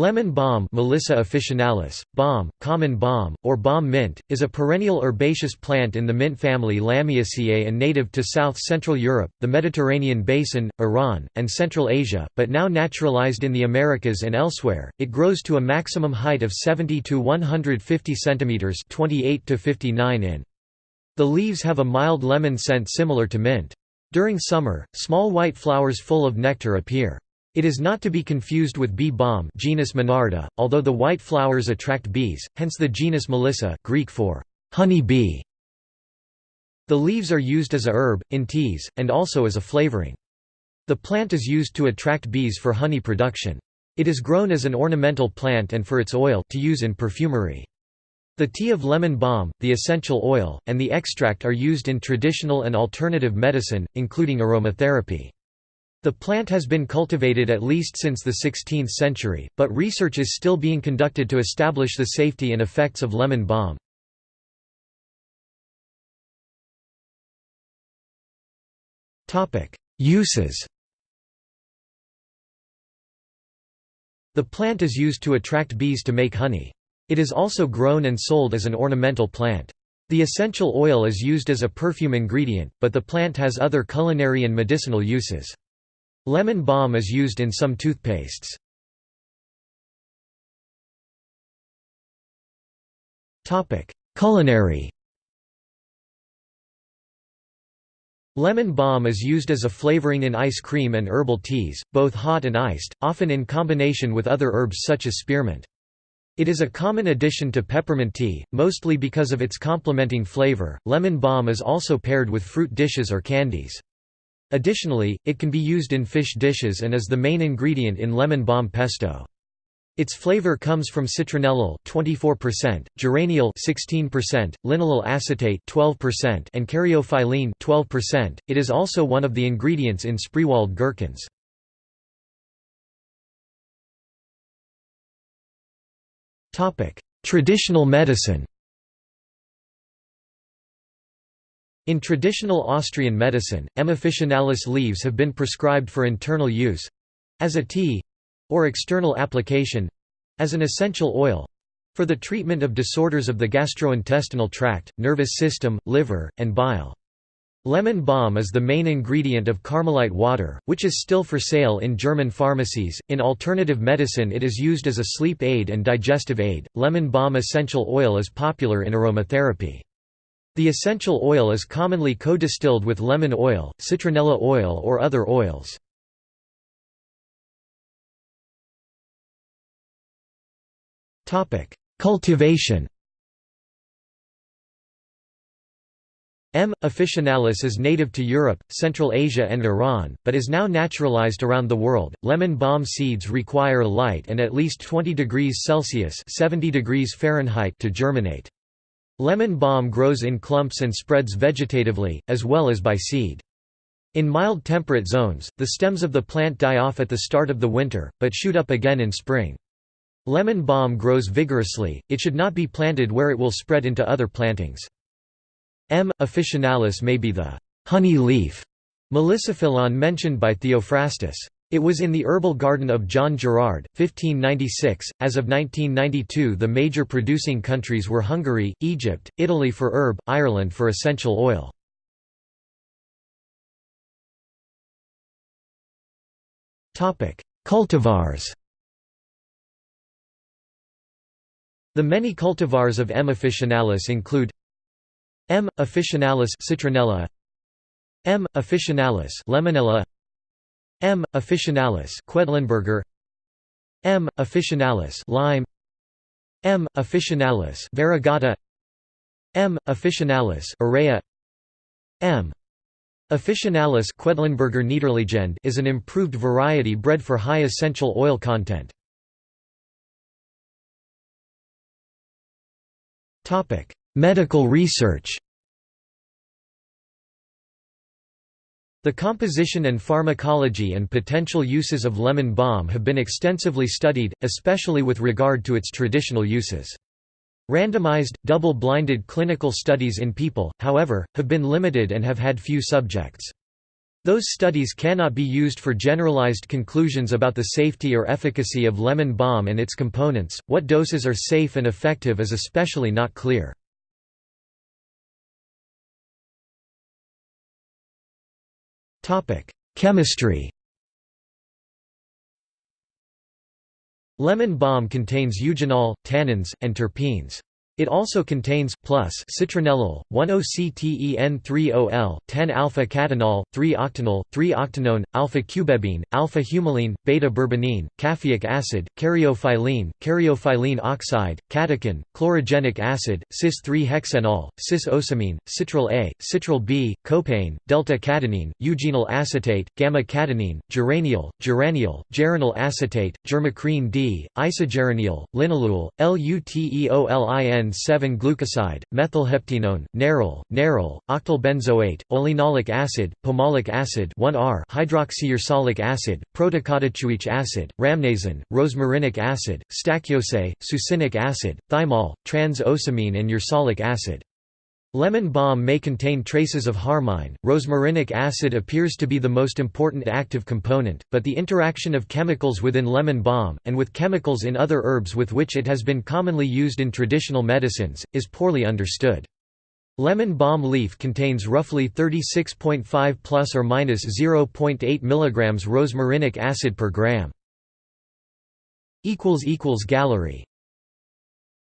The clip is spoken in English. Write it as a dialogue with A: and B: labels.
A: Lemon balm Melissa officinalis, balm, common balm, or balm mint, is a perennial herbaceous plant in the mint family Lamiaceae and native to south-central Europe, the Mediterranean basin, Iran, and Central Asia, but now naturalized in the Americas and elsewhere. It grows to a maximum height of 70 to 150 cm 28 to 59 in. The leaves have a mild lemon scent similar to mint. During summer, small white flowers full of nectar appear. It is not to be confused with bee balm genus Monarda, although the white flowers attract bees, hence the genus Melissa Greek for honey bee. The leaves are used as a herb, in teas, and also as a flavoring. The plant is used to attract bees for honey production. It is grown as an ornamental plant and for its oil to use in perfumery. The tea of lemon balm, the essential oil, and the extract are used in traditional and alternative medicine, including aromatherapy. The plant has been cultivated at least since the 16th century, but research is still being conducted to establish the safety and effects of lemon balm. Uses The plant is used to attract bees to make honey. It is also grown and sold as an ornamental plant. The essential oil is used as a perfume ingredient, but the plant has other culinary and medicinal uses. Lemon balm is used in some toothpastes. Culinary Lemon balm is used as a flavoring in ice cream and herbal teas, both hot and iced, often in combination with other herbs such as spearmint. It is a common addition to peppermint tea, mostly because of its complementing flavor. Lemon balm is also paired with fruit dishes or candies. Additionally, it can be used in fish dishes and is the main ingredient in lemon balm pesto. Its flavor comes from citronellal 24%, geranial 16%, linalyl acetate 12%, and caryophyllene 12%. It is also one of the ingredients in Spreewald gherkins. Topic: Traditional medicine. In traditional Austrian medicine, M. officinalis leaves have been prescribed for internal use—as a tea—or external application—as an essential oil—for the treatment of disorders of the gastrointestinal tract, nervous system, liver, and bile. Lemon balm is the main ingredient of Carmelite water, which is still for sale in German pharmacies. In alternative medicine, it is used as a sleep aid and digestive aid. Lemon balm essential oil is popular in aromatherapy. The essential oil is commonly co-distilled with lemon oil, citronella oil or other oils. Cultivation M. officinalis is native to Europe, Central Asia and Iran, but is now naturalized around the world. Lemon balm seeds require light and at least 20 degrees Celsius (70 degrees Fahrenheit) to germinate. Lemon balm grows in clumps and spreads vegetatively, as well as by seed. In mild temperate zones, the stems of the plant die off at the start of the winter, but shoot up again in spring. Lemon balm grows vigorously, it should not be planted where it will spread into other plantings. M. officinalis may be the honey leaf Melissophyllon mentioned by Theophrastus. It was in the herbal garden of John Gerard, 1596. As of 1992, the major producing countries were Hungary, Egypt, Italy for herb, Ireland for essential oil. Topic: Cultivars. The many cultivars of M. officinalis include M. officinalis citronella, M. officinalis lemonella, M. officinalis Quedlinburger M. officinalis lime M. officinalis variegata M. officinalis aurea M. officinalis Quedlinburger Niederliegende is an improved variety bred for high essential oil content. Topic: Medical research. The composition and pharmacology and potential uses of lemon balm have been extensively studied, especially with regard to its traditional uses. Randomized, double-blinded clinical studies in people, however, have been limited and have had few subjects. Those studies cannot be used for generalized conclusions about the safety or efficacy of lemon balm and its components. What doses are safe and effective is especially not clear. Chemistry. Lemon balm contains eugenol, tannins, and terpenes. It also contains plus citronellal, 1-OCTEN3-OL, 10-alpha-cadinol, 3-octanol, 3-octanone, alpha-cubebene, alpha-humulene, beta-bourbonene, caffeic acid, caryophyllene, caryophyllene oxide, catechin, chlorogenic acid, cis-3-hexenol, cis-ocimene, citral A, citral B, copaene, delta-cadinene, eugenyl acetate, gamma-cadinene, geranial, geraniol, geranyl acetate, germacrene D, isogeranial, linalool, LUTEOLIN 7-glucoside, methylheptenone, neral, nerol, octylbenzoate, oleanolic acid, pomolic acid 1R hydroxyursolic acid, protocatechuic acid, rhamnazine, rosmarinic acid, stachyose, succinic acid, thymol, trans-ocimene and ursolic acid. Lemon balm may contain traces of harmine. Rosmarinic acid appears to be the most important active component, but the interaction of chemicals within lemon balm, and with chemicals in other herbs with which it has been commonly used in traditional medicines, is poorly understood. Lemon balm leaf contains roughly 36.5 plus or minus 0.8 mg rosmarinic acid per gram. Equals equals Gallery